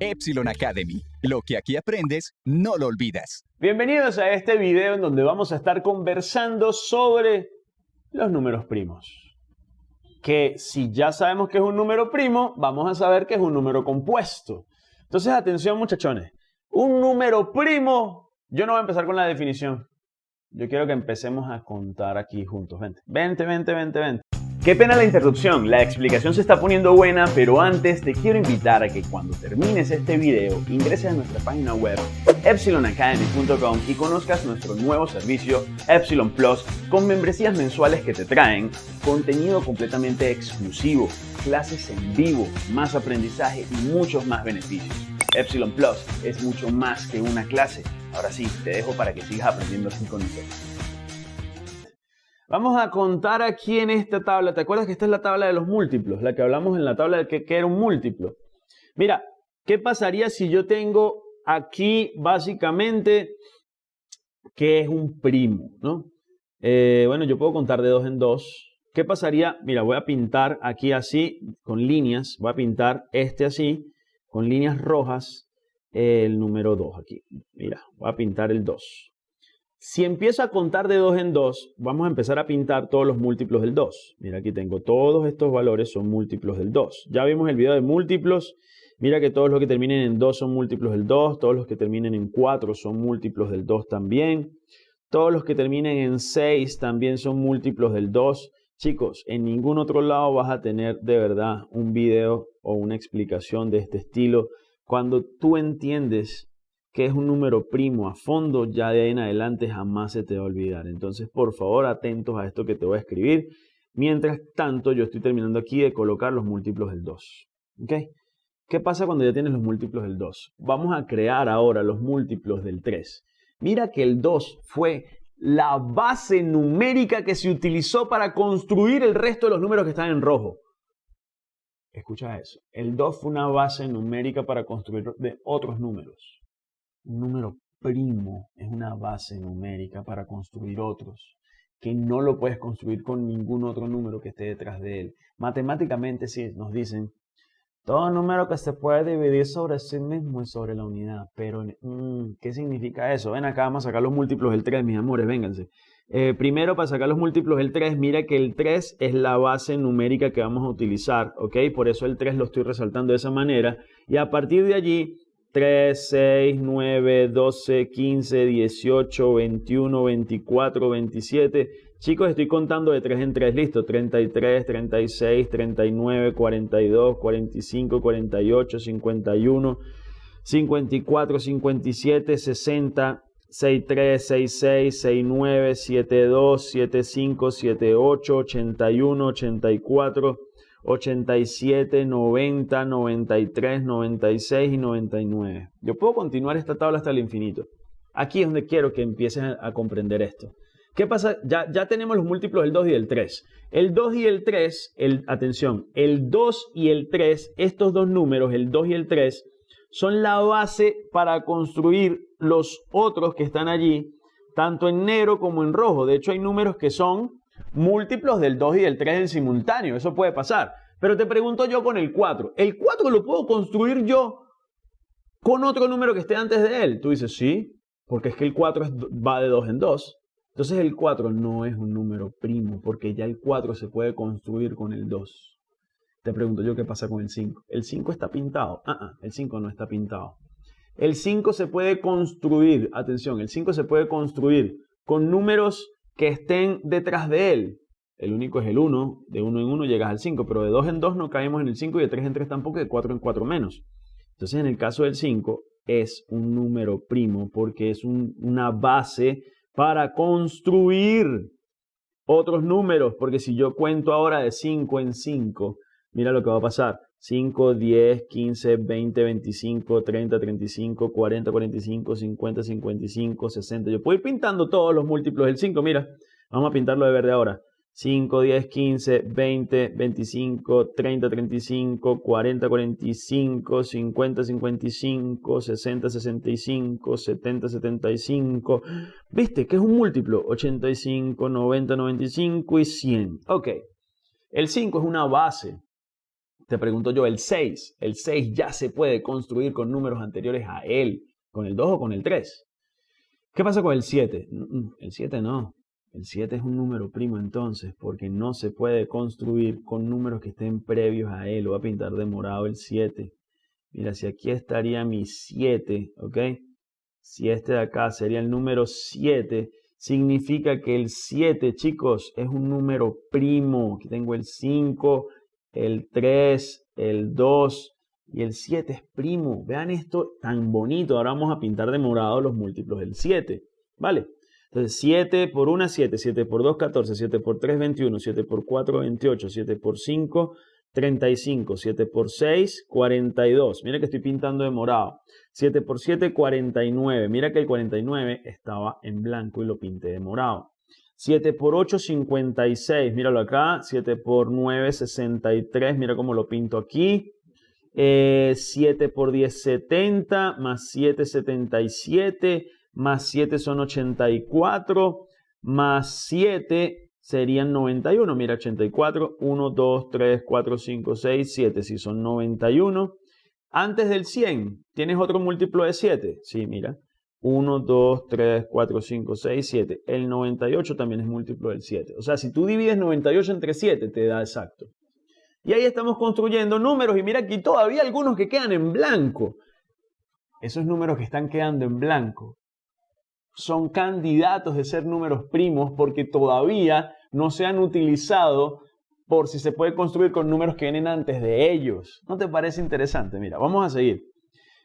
Epsilon Academy. Lo que aquí aprendes, no lo olvidas. Bienvenidos a este video en donde vamos a estar conversando sobre los números primos. Que si ya sabemos que es un número primo, vamos a saber que es un número compuesto. Entonces, atención muchachones. Un número primo, yo no voy a empezar con la definición. Yo quiero que empecemos a contar aquí juntos. Vente, vente, vente, vente, vente. Qué pena la interrupción, la explicación se está poniendo buena, pero antes te quiero invitar a que cuando termines este video ingreses a nuestra página web epsilonacademy.com y conozcas nuestro nuevo servicio Epsilon Plus con membresías mensuales que te traen contenido completamente exclusivo, clases en vivo, más aprendizaje y muchos más beneficios. Epsilon Plus es mucho más que una clase. Ahora sí, te dejo para que sigas aprendiendo así con nosotros. Vamos a contar aquí en esta tabla. ¿Te acuerdas que esta es la tabla de los múltiplos? La que hablamos en la tabla de que, era un múltiplo. Mira, ¿qué pasaría si yo tengo aquí básicamente que es un primo? ¿no? Eh, bueno, yo puedo contar de dos en dos. ¿Qué pasaría? Mira, voy a pintar aquí así, con líneas. Voy a pintar este así, con líneas rojas, el número 2 aquí. Mira, voy a pintar el 2. Si empiezo a contar de 2 en 2, vamos a empezar a pintar todos los múltiplos del 2. Mira, aquí tengo todos estos valores son múltiplos del 2. Ya vimos el video de múltiplos. Mira que todos los que terminen en 2 son múltiplos del 2. Todos los que terminen en 4 son múltiplos del 2 también. Todos los que terminen en 6 también son múltiplos del 2. Chicos, en ningún otro lado vas a tener de verdad un video o una explicación de este estilo. Cuando tú entiendes que es un número primo a fondo, ya de ahí en adelante jamás se te va a olvidar. Entonces, por favor, atentos a esto que te voy a escribir. Mientras tanto, yo estoy terminando aquí de colocar los múltiplos del 2. ¿Ok? ¿Qué pasa cuando ya tienes los múltiplos del 2? Vamos a crear ahora los múltiplos del 3. Mira que el 2 fue la base numérica que se utilizó para construir el resto de los números que están en rojo. Escucha eso. El 2 fue una base numérica para construir de otros números. Un número primo es una base numérica para construir otros, que no lo puedes construir con ningún otro número que esté detrás de él. Matemáticamente sí, nos dicen, todo número que se puede dividir sobre sí mismo es sobre la unidad. Pero, mm, ¿qué significa eso? Ven acá, vamos a sacar los múltiplos del 3, mis amores, vénganse. Eh, primero, para sacar los múltiplos del 3, mira que el 3 es la base numérica que vamos a utilizar, ¿ok? Por eso el 3 lo estoy resaltando de esa manera. Y a partir de allí, 3, 6, 9, 12, 15, 18, 21, 24, 27. Chicos, estoy contando de 3 en 3, listo. 33, 36, 39, 42, 45, 48, 51, 54, 57, 60, 63, 66, 69, 72, 75, 78, 81, 84, 87, 90, 93, 96 y 99. Yo puedo continuar esta tabla hasta el infinito. Aquí es donde quiero que empieces a comprender esto. ¿Qué pasa? Ya, ya tenemos los múltiplos del 2 y del 3. El 2 y el 3, el, atención, el 2 y el 3, estos dos números, el 2 y el 3, son la base para construir los otros que están allí, tanto en negro como en rojo. De hecho, hay números que son múltiplos del 2 y del 3 en simultáneo. Eso puede pasar. Pero te pregunto yo con el 4. ¿El 4 lo puedo construir yo con otro número que esté antes de él? Tú dices, sí, porque es que el 4 va de 2 en 2. Entonces el 4 no es un número primo, porque ya el 4 se puede construir con el 2. Te pregunto yo qué pasa con el 5. ¿El 5 está pintado? Ah, ah, el 5 no está pintado. El 5 se puede construir, atención, el 5 se puede construir con números que estén detrás de él. El único es el 1, de 1 en 1 llegas al 5, pero de 2 en 2 no caemos en el 5 y de 3 en 3 tampoco, de 4 en 4 menos. Entonces en el caso del 5 es un número primo porque es una base para construir otros números, porque si yo cuento ahora de 5 en 5, mira lo que va a pasar. 5, 10, 15, 20, 25, 30, 35, 40, 45, 50, 55, 60. Yo puedo ir pintando todos los múltiplos del 5. Mira, vamos a pintarlo de verde ahora. 5, 10, 15, 20, 25, 30, 35, 40, 45, 50, 55, 60, 65, 70, 75. ¿Viste que es un múltiplo? 85, 90, 95 y 100. Ok. El 5 es una base Te pregunto yo, el 6. El 6 ya se puede construir con números anteriores a él, con el 2 o con el 3. ¿Qué pasa con el 7? El 7 no. El 7 es un número primo entonces, porque no se puede construir con números que estén previos a él. Lo voy a pintar de morado el 7. Mira, si aquí estaría mi 7, ¿ok? Si este de acá sería el número 7, significa que el 7, chicos, es un número primo. Aquí tengo el 5, el 3, el 2 y el 7 es primo. Vean esto tan bonito. Ahora vamos a pintar de morado los múltiplos del 7. ¿Vale? Entonces 7 por 1, 7. 7 por 2, 14. 7 por 3, 21. 7 por 4, 28. 7 por 5, 35. 7 por 6, 42. Mira que estoy pintando de morado. 7 por 7, 49. Mira que el 49 estaba en blanco y lo pinté de morado. 7 por 8, 56. Míralo acá. 7 por 9, 63. Mira cómo lo pinto aquí. 7 eh, por 10, 70. Más 7, 77. Más 7 son 84. Más 7 serían 91. Mira, 84. 1, 2, 3, 4, 5, 6, 7. Si son 91. Antes del 100, ¿tienes otro múltiplo de 7? Sí, mira. 1, 2, 3, 4, 5, 6, 7. El 98 también es múltiplo del 7. O sea, si tú divides 98 entre 7, te da exacto. Y ahí estamos construyendo números y mira aquí todavía algunos que quedan en blanco. Esos números que están quedando en blanco son candidatos de ser números primos porque todavía no se han utilizado por si se puede construir con números que vienen antes de ellos. ¿No te parece interesante? Mira, vamos a seguir.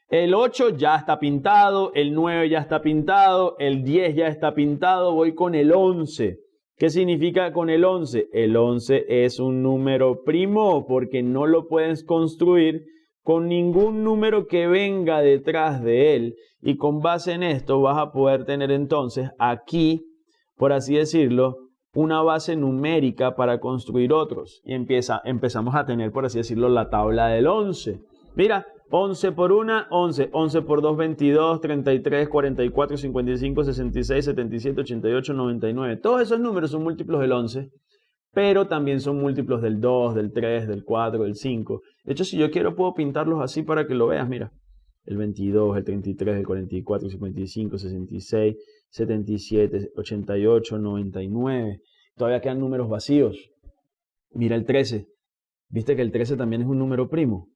El 8 ya está pintado, el 9 ya está pintado, el 10 ya está pintado, voy con el 11. ¿Qué significa con el 11? El 11 es un número primo porque no lo puedes construir con ningún número que venga detrás de él. Y con base en esto vas a poder tener entonces aquí, por así decirlo, una base numérica para construir otros. Y empieza, empezamos a tener, por así decirlo, la tabla del 11. Mira, 11 por 1, 11. 11 por 2, 22, 33, 44, 55, 66, 77, 88, 99. Todos esos números son múltiplos del 11, pero también son múltiplos del 2, del 3, del 4, del 5. De hecho, si yo quiero, puedo pintarlos así para que lo veas. Mira, el 22, el 33, el 44, 55, 66, 77, 88, 99. Todavía quedan números vacíos. Mira el 13. ¿Viste que el 13 también es un número primo?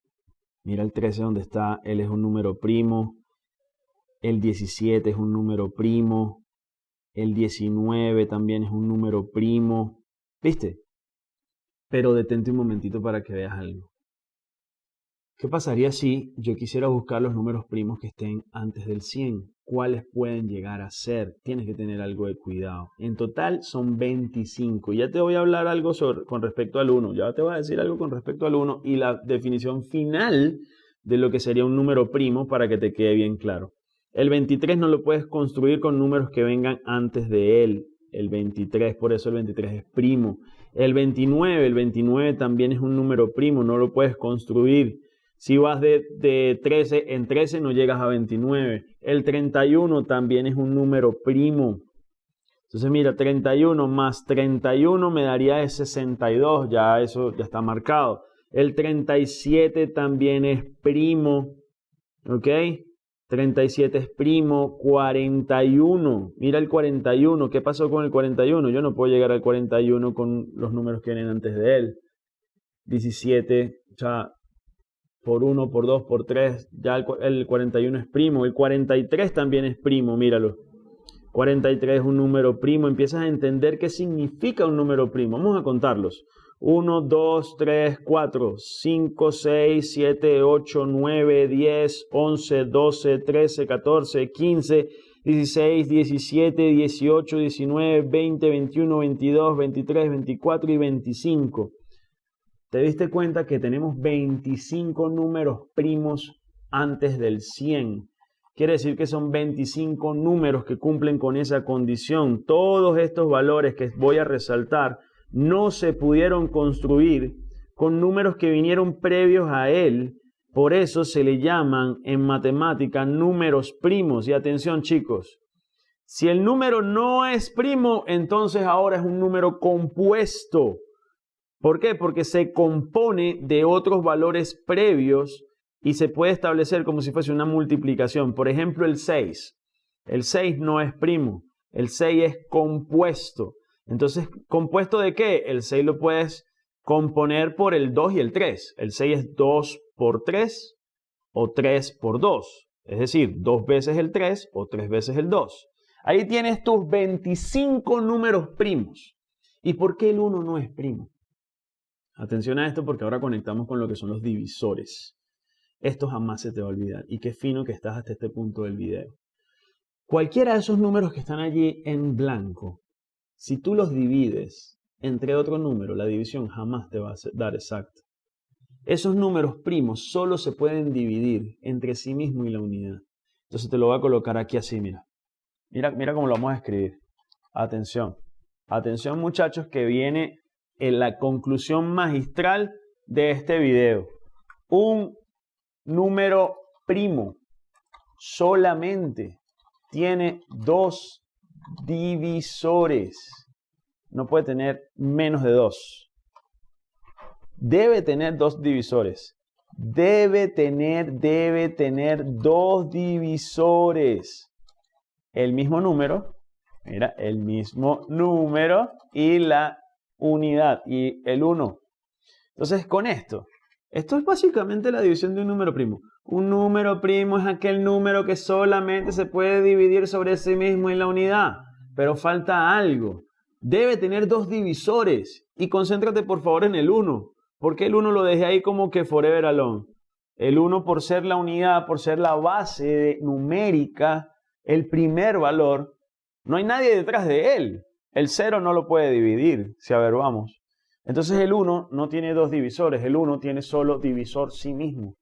Mira el 13 donde está, él es un número primo. El 17 es un número primo. El 19 también es un número primo. ¿Viste? Pero detente un momentito para que veas algo. ¿Qué pasaría si yo quisiera buscar los números primos que estén antes del 100? cuáles pueden llegar a ser. Tienes que tener algo de cuidado. En total son 25. Ya te voy a hablar algo con respecto al 1. Ya te voy a decir algo con respecto al 1 y la definición final de lo que sería un número primo para que te quede bien claro. El 23 no lo puedes construir con números que vengan antes de él. El 23, por eso el 23 es primo. El 29, el 29 también es un número primo, no lo puedes construir si vas de, 13 en 13 no llegas a 29. El 31 también es un número primo. Entonces mira, 31 más 31 me daría 62, ya eso ya está marcado. El 37 también es primo, ¿ok? 37 es primo, 41. Mira el 41, ¿qué pasó con el 41? Yo no puedo llegar al 41 con los números que vienen antes de él. 17, o sea, por 1, por 2, por 3, ya el, 41 es primo, el 43 también es primo, míralo. 43 es un número primo, empiezas a entender qué significa un número primo. Vamos a contarlos. 1, 2, 3, 4, 5, 6, 7, 8, 9, 10, 11, 12, 13, 14, 15, 16, 17, 18, 19, 20, 21, 22, 23, 24 y 25 te diste cuenta que tenemos 25 números primos antes del 100. Quiere decir que son 25 números que cumplen con esa condición. Todos estos valores que voy a resaltar no se pudieron construir con números que vinieron previos a él. Por eso se le llaman en matemática números primos. Y atención chicos, si el número no es primo, entonces ahora es un número compuesto. ¿Por qué? Porque se compone de otros valores previos y se puede establecer como si fuese una multiplicación. Por ejemplo, el 6. El 6 no es primo, el 6 es compuesto. Entonces, ¿compuesto de qué? El 6 lo puedes componer por el 2 y el 3. El 6 es 2 por 3 o 3 por 2. Es decir, 2 veces el 3 o 3 veces el 2. Ahí tienes tus 25 números primos. ¿Y por qué el 1 no es primo? Atención a esto porque ahora conectamos con lo que son los divisores. Esto jamás se te va a olvidar. Y qué fino que estás hasta este punto del video. Cualquiera de esos números que están allí en blanco, si tú los divides entre otro número, la división jamás te va a dar exacto. Esos números primos solo se pueden dividir entre sí mismo y la unidad. Entonces te lo voy a colocar aquí así, mira. Mira, mira cómo lo vamos a escribir. Atención. Atención muchachos que viene en la conclusión magistral de este video. Un número primo solamente tiene dos divisores. No puede tener menos de dos. Debe tener dos divisores. Debe tener, debe tener dos divisores. El mismo número, mira, el mismo número y la unidad y el 1. Entonces, con esto, esto es básicamente la división de un número primo. Un número primo es aquel número que solamente se puede dividir sobre sí mismo en la unidad. Pero falta algo. Debe tener dos divisores. Y concéntrate por favor en el 1. Porque el 1 lo dejé ahí como que forever alone. El 1 por ser la unidad, por ser la base numérica, el primer valor, no hay nadie detrás de él. El 0 no lo puede dividir, si a ver, vamos. Entonces el 1 no tiene dos divisores, el 1 tiene solo divisor sí mismo.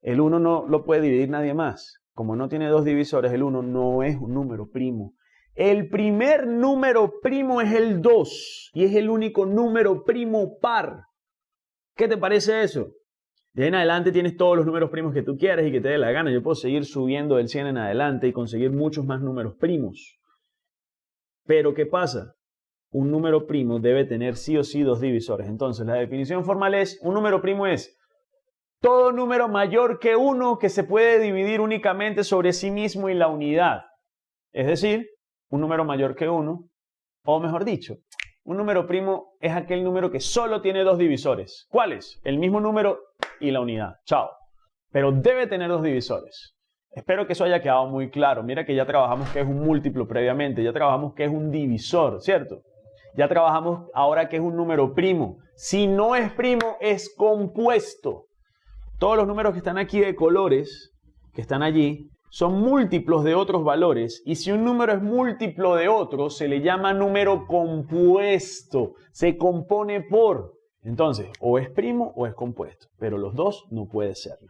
El 1 no lo puede dividir nadie más. Como no tiene dos divisores, el 1 no es un número primo. El primer número primo es el 2 y es el único número primo par. ¿Qué te parece eso? De ahí en adelante tienes todos los números primos que tú quieras y que te dé la gana. Yo puedo seguir subiendo del 100 en adelante y conseguir muchos más números primos. Pero ¿qué pasa? un número primo debe tener sí o sí dos divisores. Entonces, la definición formal es, un número primo es todo número mayor que uno que se puede dividir únicamente sobre sí mismo y la unidad. Es decir, un número mayor que uno, o mejor dicho, un número primo es aquel número que solo tiene dos divisores. ¿Cuáles? El mismo número y la unidad. Chao. Pero debe tener dos divisores. Espero que eso haya quedado muy claro. Mira que ya trabajamos que es un múltiplo previamente, ya trabajamos que es un divisor, ¿cierto? Ya trabajamos ahora que es un número primo. Si no es primo, es compuesto. Todos los números que están aquí de colores, que están allí, son múltiplos de otros valores. Y si un número es múltiplo de otro, se le llama número compuesto. Se compone por. Entonces, o es primo o es compuesto. Pero los dos no puede serlo.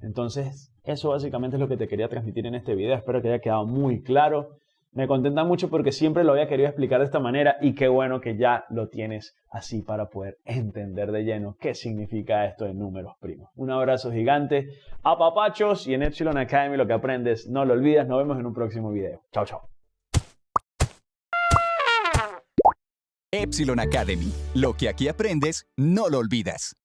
Entonces, eso básicamente es lo que te quería transmitir en este video. Espero que haya quedado muy claro. Me contenta mucho porque siempre lo había querido explicar de esta manera y qué bueno que ya lo tienes así para poder entender de lleno qué significa esto de números primos. Un abrazo gigante a papachos y en Epsilon Academy lo que aprendes no lo olvides. Nos vemos en un próximo video. Chao, chao. Epsilon Academy. Lo que aquí aprendes, no lo olvidas.